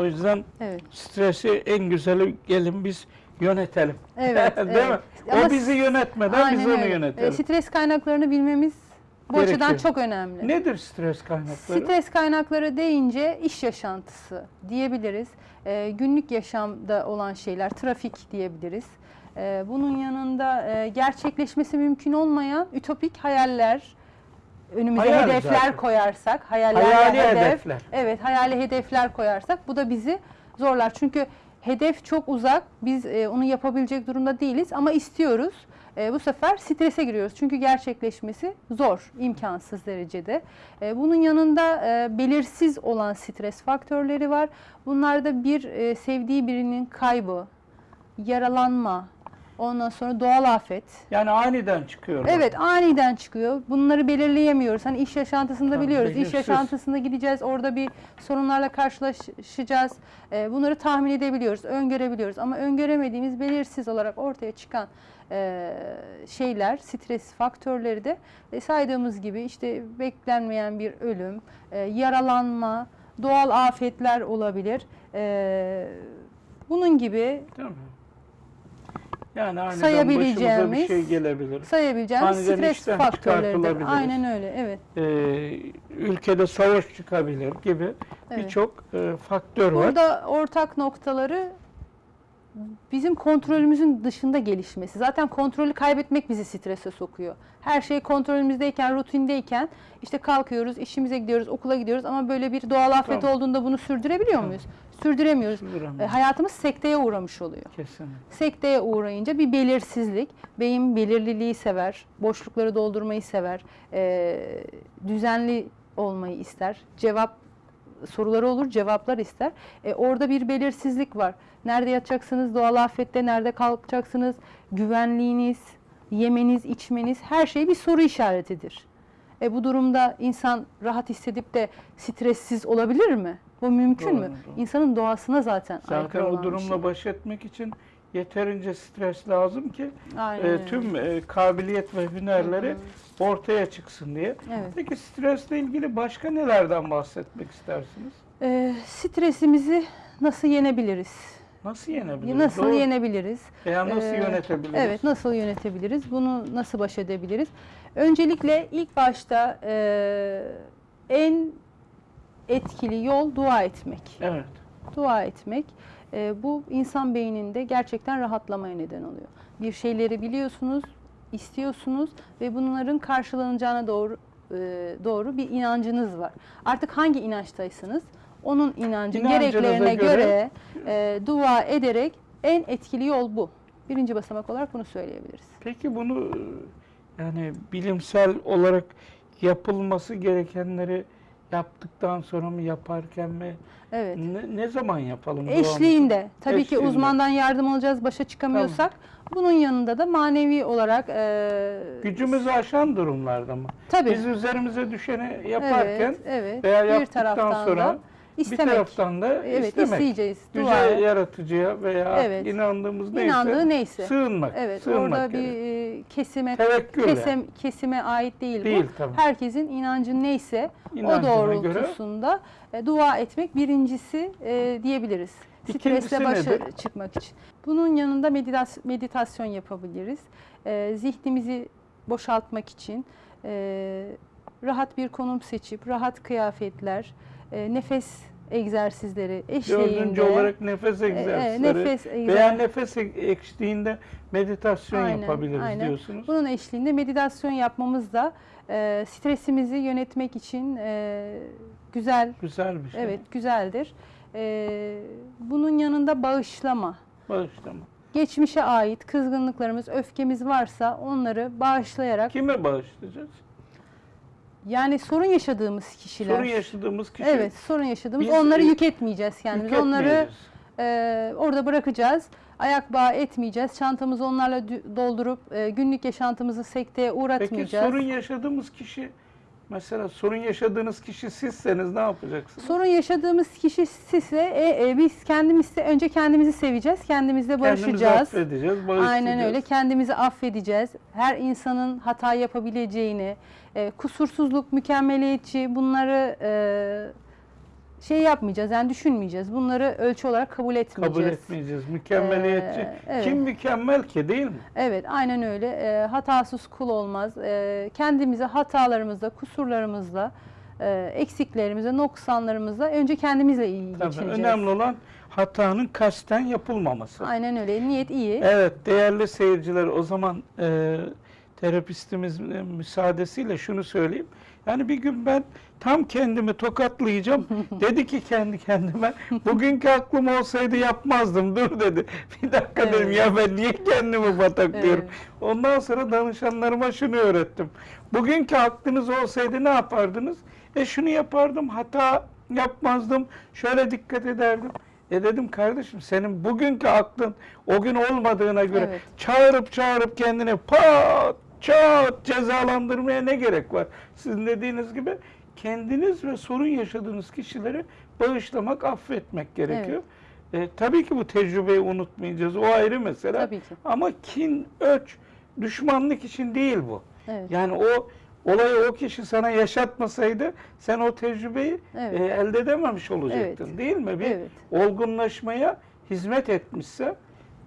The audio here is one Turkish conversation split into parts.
O yüzden Evet. stresi en güzeli gelin biz yönetelim. Evet, Değil evet. mi? Ama o bizi yönetmeden biz onu öyle. yönetelim. E, Stres kaynaklarını bilmemiz bu Gerekiyor. açıdan çok önemli. Nedir stres kaynakları? Stres kaynakları deyince iş yaşantısı diyebiliriz. E, günlük yaşamda olan şeyler, trafik diyebiliriz. E, bunun yanında e, gerçekleşmesi mümkün olmayan ütopik hayaller, önümüze Hayal hedefler zaten. koyarsak, hayaller Hayali hedef, hedefler. Evet, hayali hedefler koyarsak bu da bizi zorlar. Çünkü hedef çok uzak. Biz e, onu yapabilecek durumda değiliz ama istiyoruz. E, bu sefer strese giriyoruz. Çünkü gerçekleşmesi zor, imkansız derecede. E, bunun yanında e, belirsiz olan stres faktörleri var. Bunlarda bir e, sevdiği birinin kaybı, yaralanma, ondan sonra doğal afet, Yani aniden çıkıyor. Evet aniden çıkıyor. Bunları belirleyemiyoruz. Hani iş yaşantısında Tabii, biliyoruz. İş belirsiz. yaşantısında gideceğiz. Orada bir sorunlarla karşılaşacağız. Ee, bunları tahmin edebiliyoruz, öngörebiliyoruz. Ama öngöremediğimiz belirsiz olarak ortaya çıkan e, şeyler, stres faktörleri de e, saydığımız gibi işte beklenmeyen bir ölüm, e, yaralanma, doğal afetler olabilir. E, bunun gibi mi? Yani aniden Sayabileceğimiz- başımıza bir şey gelebilir. sayabileceğimiz Aniden stres faktörleridir. Aynen öyle, evet. Ee, ülkede savaş çıkabilir gibi Evet. birçok e, faktör var. Burada ortak noktaları bizim kontrolümüzün dışında gelişmesi. Zaten kontrolü kaybetmek bizi strese sokuyor. Her şey kontrolümüzdeyken, rutindeyken işte kalkıyoruz, işimize gidiyoruz, okula gidiyoruz ama böyle bir doğal afet Tamam. olduğunda bunu sürdürebiliyor muyuz? Sürdüremiyoruz. E, hayatımız sekteye uğramış oluyor. Kesinlikle. Sekteye uğrayınca bir belirsizlik, beyin belirliliği sever, boşlukları doldurmayı sever, e, düzenli olmayı ister, cevap soruları olur, cevaplar ister. E, orada bir belirsizlik var. Nerede yatacaksınız, doğal afette nerede kalkacaksınız, güvenliğiniz, yemeniz, içmeniz her şey bir soru işaretidir. E, bu durumda insan rahat hissedip de stressiz olabilir mi? Bu mümkün mü? Doğru, doğru. İnsanın doğasına zaten, Zaten aykırı o olan bir durumla şey. baş etmek için yeterince stres lazım ki Aynen e, tüm e, kabiliyet ve hünerleri ortaya çıksın diye. Evet. Peki stresle ilgili başka nelerden bahsetmek istersiniz? Ee, stresimizi nasıl yenebiliriz? Nasıl yenebiliriz? Nasıl Doğru. yenebiliriz? Veya nasıl Ee, yönetebiliriz? Evet, nasıl yönetebiliriz? Bunu nasıl baş edebiliriz? Öncelikle ilk başta e, en etkili yol dua etmek. Evet. Dua etmek. E, bu insan beyninde gerçekten rahatlamaya neden oluyor. Bir şeyleri biliyorsunuz, istiyorsunuz ve bunların karşılanacağına doğru e, doğru bir inancınız var. Artık hangi inançtaysanız onun inancı İnancınıza gereklerine göre- göre, e, dua ederek en etkili yol bu. Birinci basamak olarak bunu söyleyebiliriz. Peki bunu yani bilimsel olarak yapılması gerekenleri yaptıktan sonra mı yaparken mi Evet. ne, ne zaman yapalım? Eşliğinde tabii ki Eşliğinde. uzmandan yardım alacağız başa çıkamıyorsak bunun yanında da manevi olarak e, Gücümüzü aşan durumlarda mı? tabii Biz üzerimize düşeni yaparken evet, evet. veya bir yaptıktan sonra da istemek. bir taraftan da evet istemek. isteyeceğiz. Yüce Dua. yaratıcıya veya Evet. inandığımız neyse İnandığı neyse. sığınmak. Evet sığınmak orada bir gerekiyor. e, kesime Tevekkül kesem, kesime ait değil, Değil bu. tabii. Herkesin inancı neyse İnancına o göre. doğrultusunda e, dua etmek birincisi e, diyebiliriz. İkincisi Stresle başa nedir? çıkmak için. Bunun yanında meditas- meditasyon yapabiliriz. E, zihnimizi boşaltmak için e, rahat bir konum seçip rahat kıyafetler, e, nefes egzersizleri eşliğinde Dördüncü olarak nefes e, e, egzersizleri nefes veya egzer- nefes eşliğinde meditasyon Aynen, yapabiliriz aynen. diyorsunuz. Bunun eşliğinde meditasyon yapmamız da e, stresimizi yönetmek için e, güzel, Güzel bir şey. evet güzeldir. E, bunun yanında bağışlama. Bağışlama. Geçmişe ait kızgınlıklarımız, öfkemiz varsa onları bağışlayarak Kime bağışlayacağız? Yani sorun yaşadığımız kişiler. Sorun yaşadığımız kişi. Evet, sorun yaşadığımız Biz, onları yük etmeyeceğiz kendimize. Onları yükletmeyeceğiz. e, orada bırakacağız. Ayak bağı etmeyeceğiz. Çantamızı onlarla doldurup e, günlük yaşantımızı sekteye Peki uğratmayacağız. sorun yaşadığımız kişi mesela sorun yaşadığınız kişi sizseniz ne yapacaksınız? Sorun yaşadığımız kişi sizse e, e, biz kendimiz önce kendimizi seveceğiz, kendimizle Kendimizi barışacağız. affedeceğiz, bağışlayacağız. Aynen öyle. Kendimizi affedeceğiz. Her insanın hata yapabileceğini, e, kusursuzluk, mükemmeliyetçi bunları e, şey yapmayacağız yani düşünmeyeceğiz. Bunları ölçü olarak kabul etmeyeceğiz. Kabul etmeyeceğiz. Mükemmeliyetçi. Ee, evet. Kim mükemmel ki değil mi? Evet, aynen öyle. Ee, hatasız kul olmaz. Ee, kendimize hatalarımızla, kusurlarımızla, e, eksiklerimizle, noksanlarımızla önce kendimizle iyi Tabii, geçineceğiz. önemli olan hatanın kasten yapılmaması. Aynen öyle. Niyet iyi. Evet değerli seyirciler o zaman e, terapistimizin müsaadesiyle şunu söyleyeyim. Yani bir gün ben tam kendimi tokatlayacağım. dedi ki kendi kendime bugünkü aklım olsaydı yapmazdım dur dedi. Bir dakika dedim Evet. ya ben niye kendimi bataklıyorum. Evet. Ondan sonra danışanlarıma şunu öğrettim. Bugünkü aklınız olsaydı ne yapardınız? E şunu yapardım hata yapmazdım şöyle dikkat ederdim. E dedim kardeşim senin bugünkü aklın o gün olmadığına göre Evet. çağırıp çağırıp kendini pat çat cezalandırmaya ne gerek var? Sizin dediğiniz gibi kendiniz ve sorun yaşadığınız kişileri bağışlamak, affetmek gerekiyor. E, tabii ki bu tecrübeyi unutmayacağız. O ayrı mesele. Tabii ki. Ama kin, öç, düşmanlık için değil bu. Evet. Yani o olayı o kişi sana yaşatmasaydı sen o tecrübeyi Evet. e, elde edememiş olacaktın Evet. değil mi? Bir Evet. olgunlaşmaya hizmet etmişse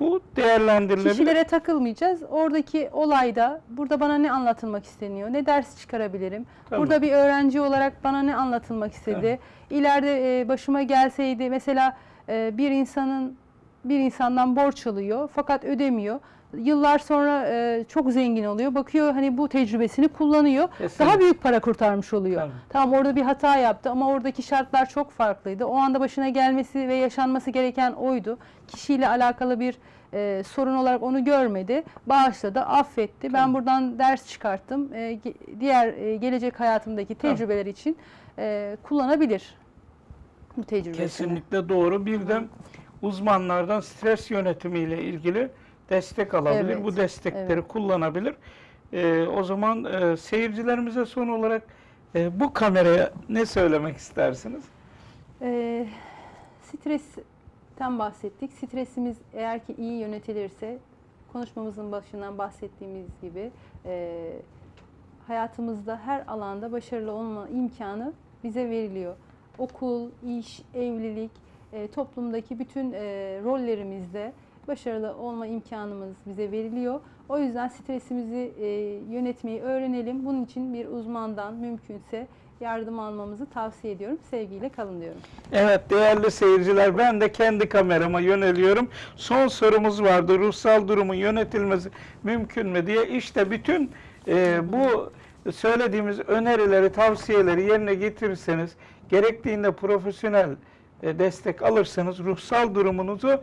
bu değerlendirilebilir. Kişilere takılmayacağız. Oradaki olayda burada bana ne anlatılmak isteniyor? Ne ders çıkarabilirim? Tamam. Burada bir öğrenci olarak bana ne anlatılmak istedi? İleride e, başıma gelseydi mesela e, bir insanın bir insandan borç alıyor fakat ödemiyor. Yıllar sonra e, çok zengin oluyor. Bakıyor hani bu tecrübesini kullanıyor. Kesinlikle. Daha büyük para kurtarmış oluyor. Tabii. Tamam orada bir hata yaptı ama oradaki şartlar çok farklıydı. O anda başına gelmesi ve yaşanması gereken oydu. Kişiyle alakalı bir e, sorun olarak onu görmedi. Bağışladı, affetti. Ben Tabii. buradan ders çıkarttım. E, diğer e, gelecek hayatımdaki Tabii. tecrübeler için e, kullanabilir bu tecrübesini. Kesinlikle doğru. Bir de uzmanlardan stres yönetimiyle ilgili destek alabilir. Evet, Bu destekleri evet. kullanabilir. Ee, o zaman e, seyircilerimize son olarak e, bu kameraya ne söylemek istersiniz? E, stresten bahsettik. Stresimiz eğer ki iyi yönetilirse konuşmamızın başından bahsettiğimiz gibi e, hayatımızda her alanda başarılı olma imkanı bize veriliyor. Okul, iş, evlilik, e, toplumdaki bütün e, rollerimizde başarılı olma imkanımız bize veriliyor. O yüzden stresimizi e, yönetmeyi öğrenelim. Bunun için bir uzmandan mümkünse yardım almamızı tavsiye ediyorum. Sevgiyle kalın diyorum. Evet değerli seyirciler ben de kendi kamerama yöneliyorum. Son sorumuz vardı. Ruhsal durumun yönetilmesi mümkün mü diye. İşte bütün e, bu söylediğimiz önerileri, tavsiyeleri yerine getirirseniz gerektiğinde profesyonel destek alırsanız ruhsal durumunuzu